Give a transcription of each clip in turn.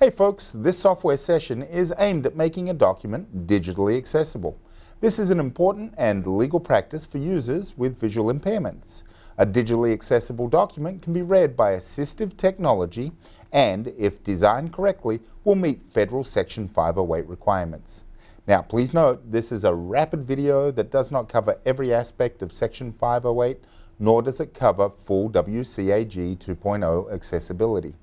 Hey folks, this software session is aimed at making a document digitally accessible. This is an important and legal practice for users with visual impairments. A digitally accessible document can be read by assistive technology and, if designed correctly, will meet Federal Section 508 requirements. Now please note, this is a rapid video that does not cover every aspect of Section 508, nor does it cover full WCAG 2.0 accessibility.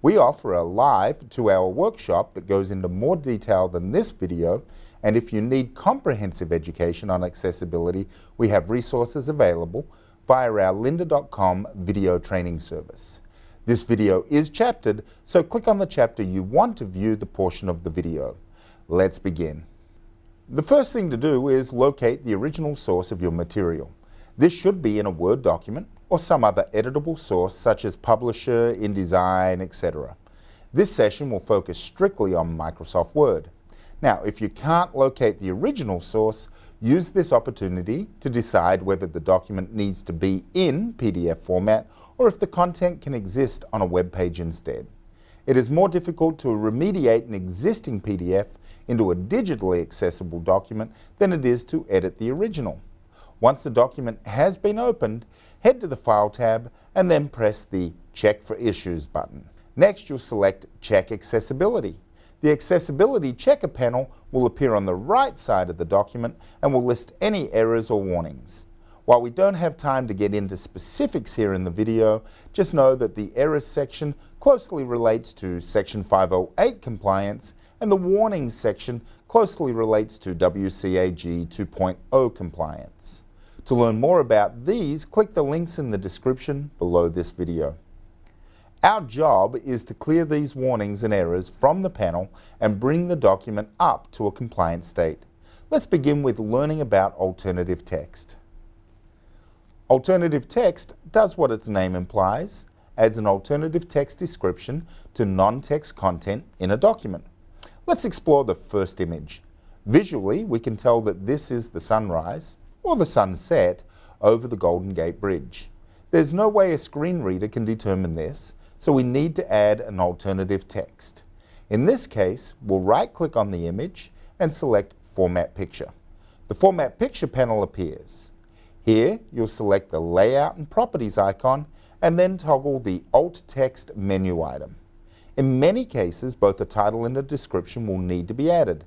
We offer a live two-hour workshop that goes into more detail than this video and if you need comprehensive education on accessibility, we have resources available via our lynda.com video training service. This video is chaptered, so click on the chapter you want to view the portion of the video. Let's begin. The first thing to do is locate the original source of your material. This should be in a Word document or some other editable source such as Publisher, InDesign, etc. This session will focus strictly on Microsoft Word. Now, if you can't locate the original source, use this opportunity to decide whether the document needs to be in PDF format or if the content can exist on a web page instead. It is more difficult to remediate an existing PDF into a digitally accessible document than it is to edit the original. Once the document has been opened, head to the File tab and then press the Check for Issues button. Next, you'll select Check Accessibility. The Accessibility Checker panel will appear on the right side of the document and will list any errors or warnings. While we don't have time to get into specifics here in the video, just know that the Errors section closely relates to Section 508 compliance and the Warnings section closely relates to WCAG 2.0 compliance. To learn more about these, click the links in the description below this video. Our job is to clear these warnings and errors from the panel and bring the document up to a compliant state. Let's begin with learning about alternative text. Alternative text does what its name implies, adds an alternative text description to non-text content in a document. Let's explore the first image. Visually, we can tell that this is the sunrise, or the sunset over the Golden Gate Bridge. There's no way a screen reader can determine this, so we need to add an alternative text. In this case, we'll right-click on the image and select Format Picture. The Format Picture panel appears. Here, you'll select the Layout and Properties icon and then toggle the Alt Text menu item. In many cases, both a title and a description will need to be added.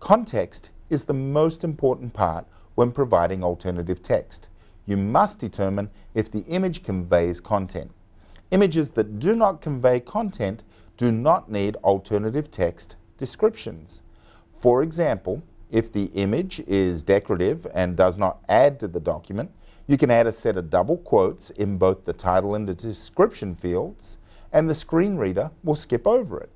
Context is the most important part when providing alternative text. You must determine if the image conveys content. Images that do not convey content do not need alternative text descriptions. For example, if the image is decorative and does not add to the document, you can add a set of double quotes in both the title and the description fields, and the screen reader will skip over it.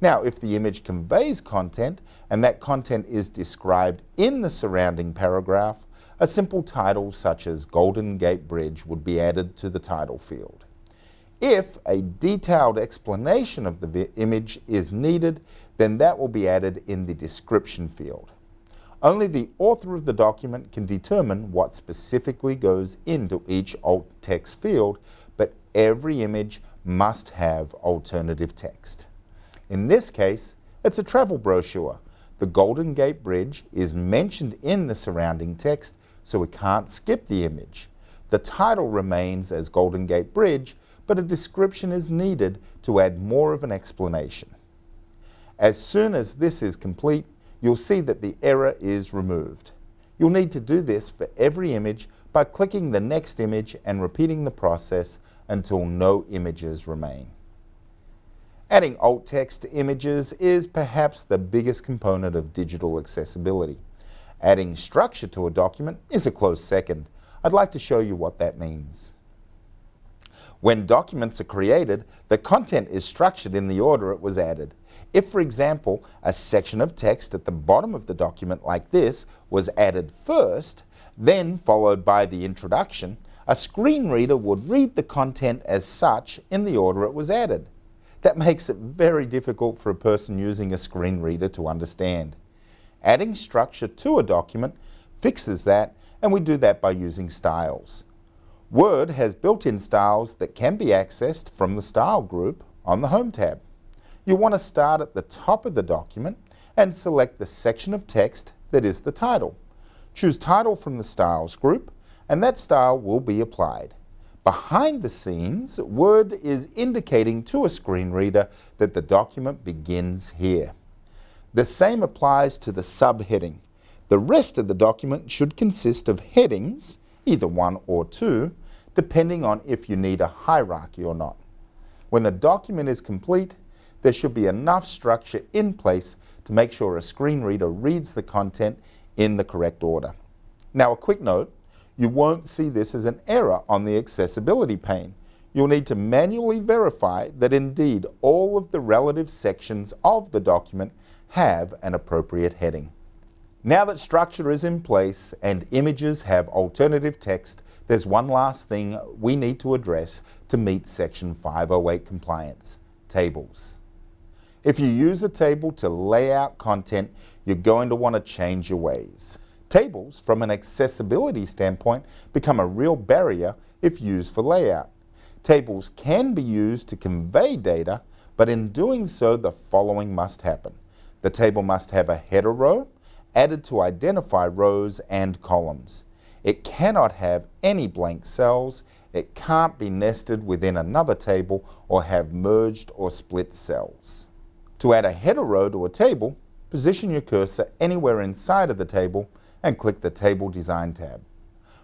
Now, if the image conveys content and that content is described in the surrounding paragraph, a simple title such as Golden Gate Bridge would be added to the title field. If a detailed explanation of the image is needed, then that will be added in the description field. Only the author of the document can determine what specifically goes into each alt text field, but every image must have alternative text. In this case, it's a travel brochure. The Golden Gate Bridge is mentioned in the surrounding text, so we can't skip the image. The title remains as Golden Gate Bridge, but a description is needed to add more of an explanation. As soon as this is complete, you'll see that the error is removed. You'll need to do this for every image by clicking the next image and repeating the process until no images remain. Adding alt text to images is perhaps the biggest component of digital accessibility. Adding structure to a document is a close second. I'd like to show you what that means. When documents are created, the content is structured in the order it was added. If, for example, a section of text at the bottom of the document like this was added first, then followed by the introduction, a screen reader would read the content as such in the order it was added. That makes it very difficult for a person using a screen reader to understand. Adding structure to a document fixes that, and we do that by using styles. Word has built-in styles that can be accessed from the Style group on the Home tab. you want to start at the top of the document and select the section of text that is the title. Choose Title from the Styles group, and that style will be applied. Behind the scenes, Word is indicating to a screen reader that the document begins here. The same applies to the subheading. The rest of the document should consist of headings, either one or two, depending on if you need a hierarchy or not. When the document is complete, there should be enough structure in place to make sure a screen reader reads the content in the correct order. Now a quick note, you won't see this as an error on the accessibility pane. You'll need to manually verify that indeed all of the relative sections of the document have an appropriate heading. Now that structure is in place and images have alternative text, there's one last thing we need to address to meet Section 508 compliance, tables. If you use a table to lay out content, you're going to want to change your ways. Tables, from an accessibility standpoint, become a real barrier if used for layout. Tables can be used to convey data, but in doing so, the following must happen. The table must have a header row added to identify rows and columns. It cannot have any blank cells, it can't be nested within another table or have merged or split cells. To add a header row to a table, position your cursor anywhere inside of the table and click the Table Design tab.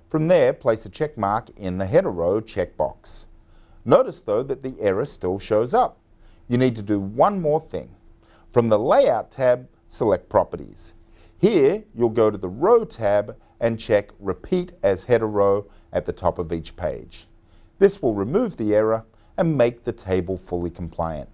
From there, place a check mark in the header row checkbox. Notice though that the error still shows up. You need to do one more thing. From the Layout tab, select Properties. Here, you'll go to the Row tab and check Repeat as header row at the top of each page. This will remove the error and make the table fully compliant.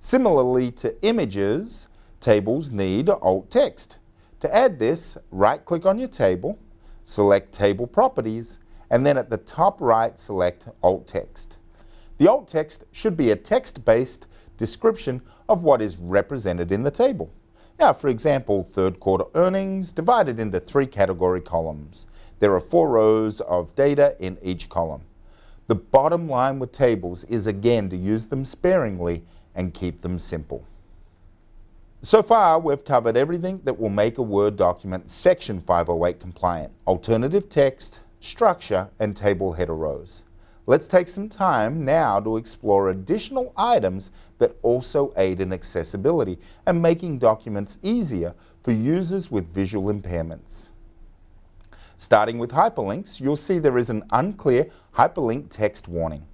Similarly to images, tables need alt text. To add this, right-click on your table, select Table Properties, and then at the top right, select alt text. The alt text should be a text-based description of what is represented in the table. Now, for example, third quarter earnings divided into three category columns. There are four rows of data in each column. The bottom line with tables is again to use them sparingly and keep them simple. So far, we've covered everything that will make a Word document Section 508 compliant, alternative text, structure, and table header rows. Let's take some time now to explore additional items that also aid in accessibility and making documents easier for users with visual impairments. Starting with hyperlinks, you'll see there is an unclear hyperlink text warning.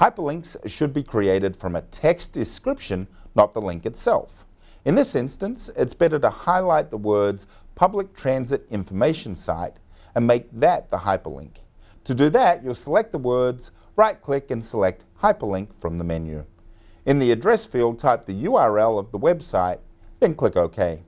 Hyperlinks should be created from a text description, not the link itself. In this instance, it's better to highlight the words Public Transit Information Site and make that the hyperlink. To do that, you'll select the words, right-click and select Hyperlink from the menu. In the address field, type the URL of the website, then click OK.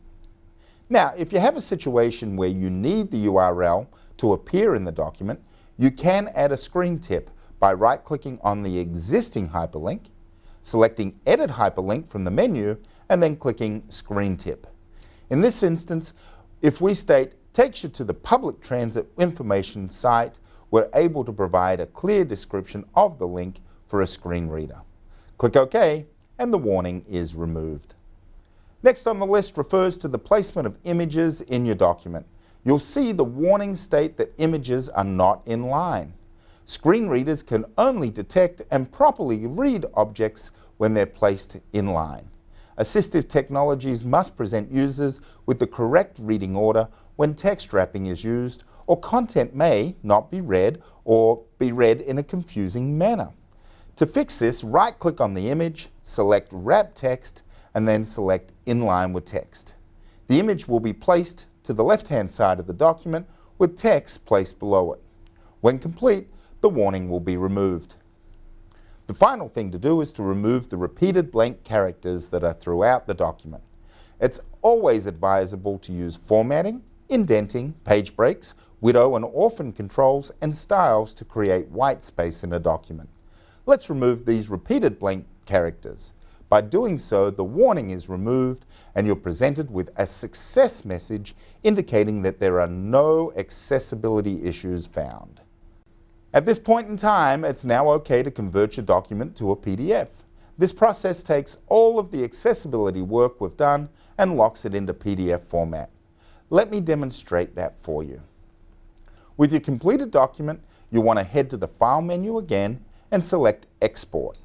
Now, if you have a situation where you need the URL to appear in the document, you can add a screen tip by right-clicking on the existing hyperlink, selecting Edit Hyperlink from the menu, and then clicking Screen Tip. In this instance, if we state takes you to the public transit information site, we're able to provide a clear description of the link for a screen reader. Click OK, and the warning is removed. Next on the list refers to the placement of images in your document. You'll see the warning state that images are not in line. Screen readers can only detect and properly read objects when they're placed in line. Assistive technologies must present users with the correct reading order when text wrapping is used or content may not be read or be read in a confusing manner. To fix this, right-click on the image, select Wrap Text, and then select Inline with Text. The image will be placed to the left-hand side of the document with text placed below it. When complete, the warning will be removed. The final thing to do is to remove the repeated blank characters that are throughout the document. It's always advisable to use formatting, indenting, page breaks, widow and orphan controls, and styles to create white space in a document. Let's remove these repeated blank characters. By doing so, the warning is removed and you're presented with a success message indicating that there are no accessibility issues found. At this point in time, it's now okay to convert your document to a PDF. This process takes all of the accessibility work we've done and locks it into PDF format. Let me demonstrate that for you. With your completed document, you want to head to the File menu again and select Export.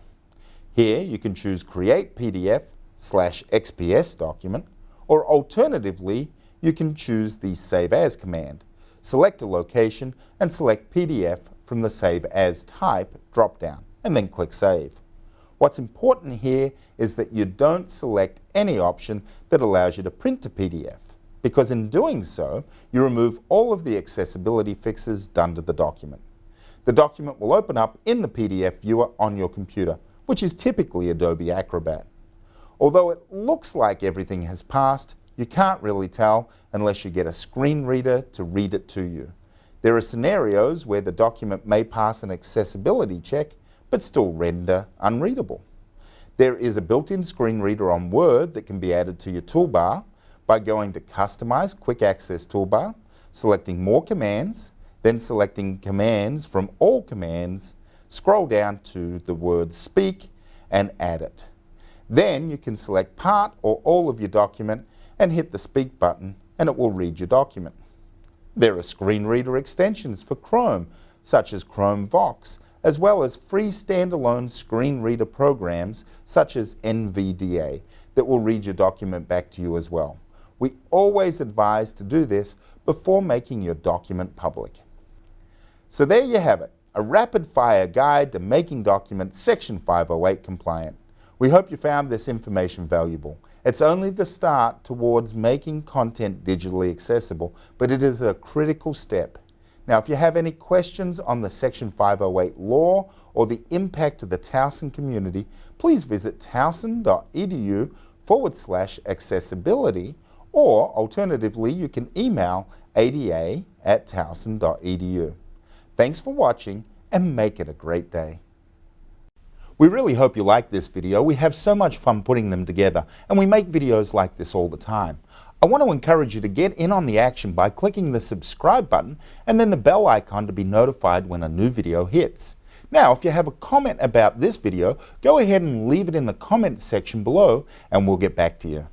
Here you can choose Create PDF slash XPS document, or alternatively, you can choose the Save As command. Select a location and select PDF from the Save As type drop-down, and then click Save. What's important here is that you don't select any option that allows you to print to PDF, because in doing so, you remove all of the accessibility fixes done to the document. The document will open up in the PDF viewer on your computer, which is typically Adobe Acrobat. Although it looks like everything has passed, you can't really tell unless you get a screen reader to read it to you. There are scenarios where the document may pass an accessibility check but still render unreadable. There is a built-in screen reader on Word that can be added to your toolbar by going to Customize Quick Access Toolbar, selecting More Commands, then selecting Commands from All Commands, scroll down to the word Speak and add it. Then you can select part or all of your document and hit the Speak button and it will read your document. There are screen reader extensions for Chrome, such as Chrome Vox, as well as free standalone screen reader programs such as NVDA that will read your document back to you as well. We always advise to do this before making your document public. So there you have it, a rapid-fire guide to making documents Section 508 compliant. We hope you found this information valuable. It's only the start towards making content digitally accessible, but it is a critical step now, if you have any questions on the Section 508 law or the impact of the Towson community, please visit towson.edu forward slash accessibility, or alternatively, you can email ada at towson.edu. Thanks for watching and make it a great day. We really hope you like this video. We have so much fun putting them together, and we make videos like this all the time. I want to encourage you to get in on the action by clicking the subscribe button and then the bell icon to be notified when a new video hits. Now, if you have a comment about this video, go ahead and leave it in the comment section below and we'll get back to you.